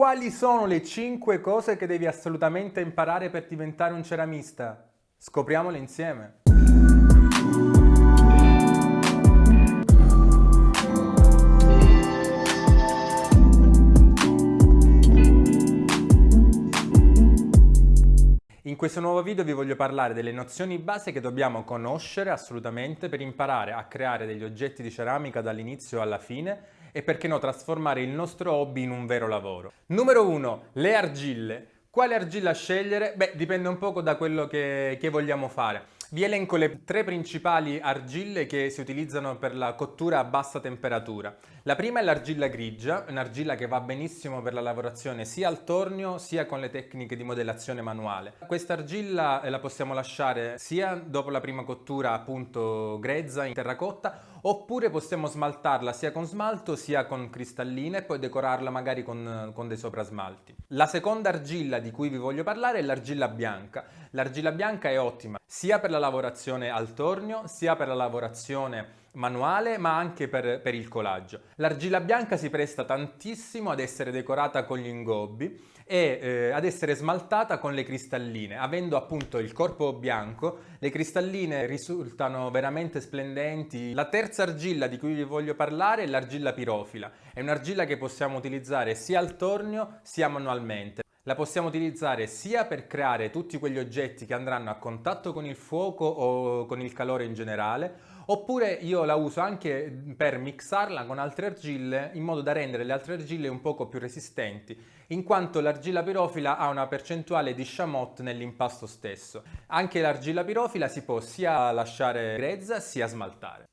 Quali sono le 5 cose che devi assolutamente imparare per diventare un ceramista? Scopriamole insieme. In questo nuovo video vi voglio parlare delle nozioni base che dobbiamo conoscere assolutamente per imparare a creare degli oggetti di ceramica dall'inizio alla fine e perché no trasformare il nostro hobby in un vero lavoro. Numero 1. Le argille. Quale argilla scegliere? Beh, dipende un poco da quello che, che vogliamo fare. Vi elenco le tre principali argille che si utilizzano per la cottura a bassa temperatura. La prima è l'argilla grigia, un'argilla che va benissimo per la lavorazione sia al tornio sia con le tecniche di modellazione manuale. Questa argilla eh, la possiamo lasciare sia dopo la prima cottura appunto grezza in terracotta oppure possiamo smaltarla sia con smalto sia con cristalline e poi decorarla magari con, con dei soprasmalti. La seconda argilla di cui vi voglio parlare è l'argilla bianca. L'argilla bianca è ottima sia per la lavorazione al tornio sia per la lavorazione manuale ma anche per, per il collaggio. L'argilla bianca si presta tantissimo ad essere decorata con gli ingobbi e eh, ad essere smaltata con le cristalline. Avendo appunto il corpo bianco, le cristalline risultano veramente splendenti. La terza argilla di cui vi voglio parlare è l'argilla pirofila. È un'argilla che possiamo utilizzare sia al tornio sia manualmente. La possiamo utilizzare sia per creare tutti quegli oggetti che andranno a contatto con il fuoco o con il calore in generale, oppure io la uso anche per mixarla con altre argille in modo da rendere le altre argille un poco più resistenti, in quanto l'argilla pirofila ha una percentuale di chamotte nell'impasto stesso. Anche l'argilla pirofila si può sia lasciare grezza sia smaltare.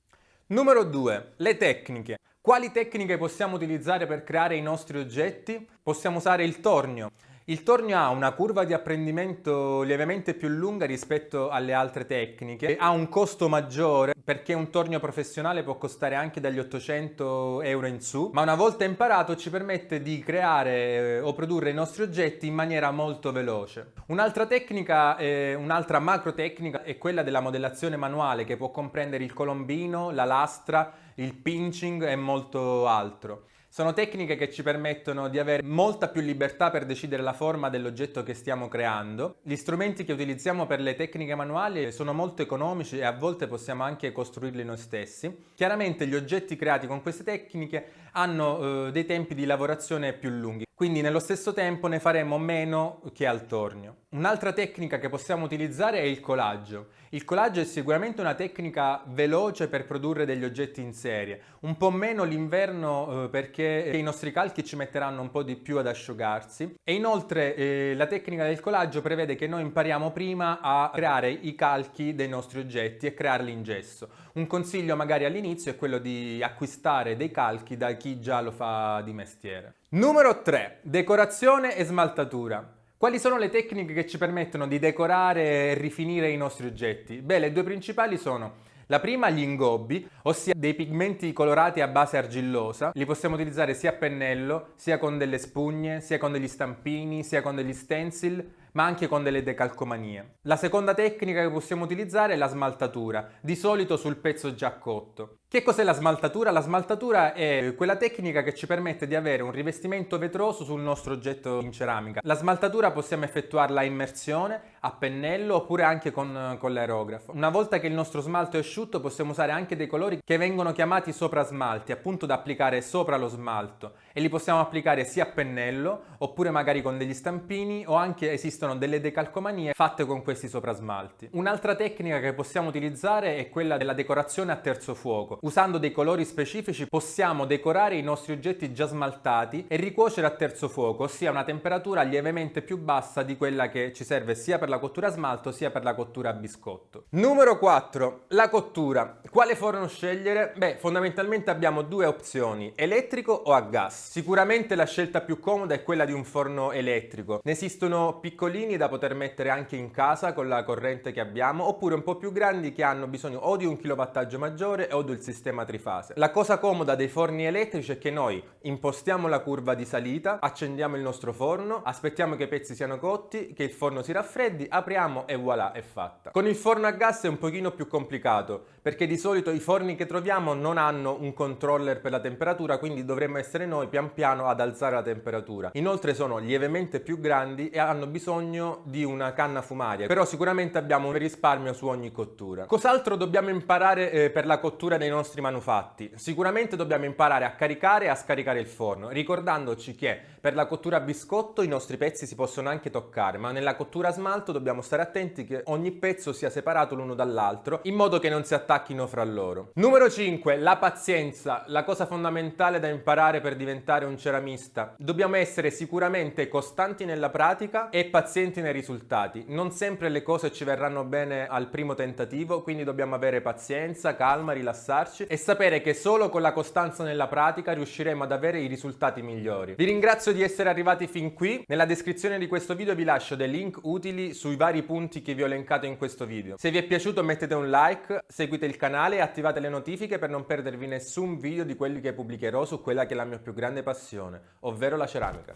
Numero 2. Le tecniche. Quali tecniche possiamo utilizzare per creare i nostri oggetti? Possiamo usare il tornio. Il tornio ha una curva di apprendimento lievemente più lunga rispetto alle altre tecniche, ha un costo maggiore perché un tornio professionale può costare anche dagli 800 euro in su, ma una volta imparato ci permette di creare eh, o produrre i nostri oggetti in maniera molto veloce. Un'altra tecnica, eh, un'altra macro tecnica è quella della modellazione manuale che può comprendere il colombino, la lastra, il pinching e molto altro. Sono tecniche che ci permettono di avere molta più libertà per decidere la forma dell'oggetto che stiamo creando. Gli strumenti che utilizziamo per le tecniche manuali sono molto economici e a volte possiamo anche costruirli noi stessi. Chiaramente gli oggetti creati con queste tecniche hanno eh, dei tempi di lavorazione più lunghi, quindi nello stesso tempo ne faremo meno che al tornio. Un'altra tecnica che possiamo utilizzare è il collaggio. Il collaggio è sicuramente una tecnica veloce per produrre degli oggetti in serie, un po' meno l'inverno eh, perché i nostri calchi ci metteranno un po' di più ad asciugarsi e inoltre eh, la tecnica del collaggio prevede che noi impariamo prima a creare i calchi dei nostri oggetti e crearli in gesso. Un consiglio magari all'inizio è quello di acquistare dei calchi da chi già lo fa di mestiere. Numero 3. Decorazione e smaltatura. Quali sono le tecniche che ci permettono di decorare e rifinire i nostri oggetti? Beh, le due principali sono la prima gli ingobbi, ossia dei pigmenti colorati a base argillosa. Li possiamo utilizzare sia a pennello, sia con delle spugne, sia con degli stampini, sia con degli stencil ma anche con delle decalcomanie. La seconda tecnica che possiamo utilizzare è la smaltatura, di solito sul pezzo già cotto. Che cos'è la smaltatura? La smaltatura è quella tecnica che ci permette di avere un rivestimento vetroso sul nostro oggetto in ceramica. La smaltatura possiamo effettuarla a immersione, a pennello oppure anche con, con l'aerografo. Una volta che il nostro smalto è asciutto possiamo usare anche dei colori che vengono chiamati sopra smalti, appunto da applicare sopra lo smalto e li possiamo applicare sia a pennello oppure magari con degli stampini o anche esistono delle decalcomanie fatte con questi soprasmalti. Un'altra tecnica che possiamo utilizzare è quella della decorazione a terzo fuoco. Usando dei colori specifici possiamo decorare i nostri oggetti già smaltati e ricuocere a terzo fuoco, ossia una temperatura lievemente più bassa di quella che ci serve sia per la cottura a smalto sia per la cottura a biscotto. Numero 4. La cottura. Quale forno scegliere? Beh, fondamentalmente abbiamo due opzioni, elettrico o a gas. Sicuramente la scelta più comoda è quella di un forno elettrico. Ne esistono piccolini da poter mettere anche in casa con la corrente che abbiamo, oppure un po' più grandi che hanno bisogno o di un kilowattaggio maggiore o del sistema trifase. La cosa comoda dei forni elettrici è che noi impostiamo la curva di salita, accendiamo il nostro forno, aspettiamo che i pezzi siano cotti, che il forno si raffreddi, apriamo e voilà, è fatta. Con il forno a gas è un pochino più complicato, perché di solito i forni che troviamo non hanno un controller per la temperatura, quindi dovremmo essere noi pian piano ad alzare la temperatura. Inoltre sono lievemente più grandi e hanno bisogno di una canna fumaria, però sicuramente abbiamo un risparmio su ogni cottura. Cos'altro dobbiamo imparare eh, per la cottura dei nostri manufatti? Sicuramente dobbiamo imparare a caricare e a scaricare il forno, ricordandoci che per la cottura a biscotto i nostri pezzi si possono anche toccare, ma nella cottura a smalto dobbiamo stare attenti che ogni pezzo sia separato l'uno dall'altro, in modo che non si attacchino fra loro. Numero 5. La pazienza, la cosa fondamentale da imparare per diventare un ceramista. Dobbiamo essere sicuramente costanti nella pratica e pazienti nei risultati. Non sempre le cose ci verranno bene al primo tentativo, quindi dobbiamo avere pazienza, calma, rilassarci e sapere che solo con la costanza nella pratica riusciremo ad avere i risultati migliori. Vi ringrazio di essere arrivati fin qui. Nella descrizione di questo video vi lascio dei link utili sui vari punti che vi ho elencato in questo video. Se vi è piaciuto mettete un like, seguite il canale e attivate le notifiche per non perdervi nessun video di quelli che pubblicherò su quella che è la mia più grande passione, ovvero la ceramica.